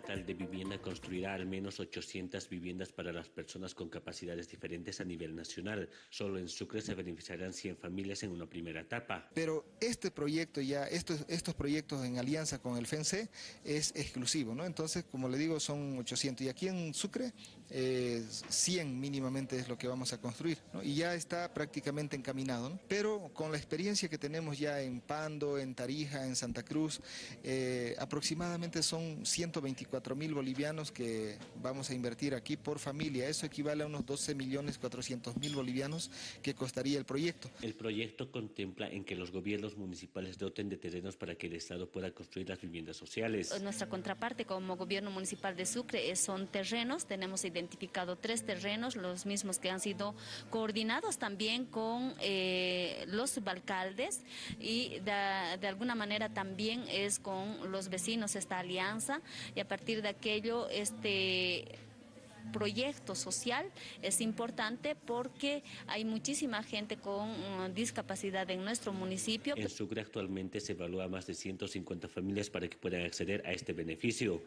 Estatal de Vivienda construirá al menos 800 viviendas para las personas con capacidades diferentes a nivel nacional. Solo en Sucre se beneficiarán 100 familias en una primera etapa. Pero este proyecto ya, estos, estos proyectos en alianza con el FENSE es exclusivo, ¿no? Entonces, como le digo, son 800 y aquí en Sucre eh, 100 mínimamente es lo que vamos a construir, ¿no? Y ya está prácticamente encaminado, ¿no? Pero con la experiencia que tenemos ya en Pando, en Tarija, en Santa Cruz, eh, aproximadamente son 124 mil bolivianos que vamos a invertir aquí por familia. Eso equivale a unos 12 millones 400 mil bolivianos que costaría el proyecto. El proyecto contempla en que los gobiernos municipales doten de terrenos para que el Estado pueda construir las viviendas sociales. Nuestra contraparte como gobierno municipal de Sucre son terrenos, tenemos identificado tres terrenos, los mismos que han sido coordinados también con eh, los subalcaldes y de, de alguna manera también es con los vecinos esta alianza y a partir de aquello este proyecto social es importante porque hay muchísima gente con uh, discapacidad en nuestro municipio. En Sucre actualmente se evalúa más de 150 familias para que puedan acceder a este beneficio.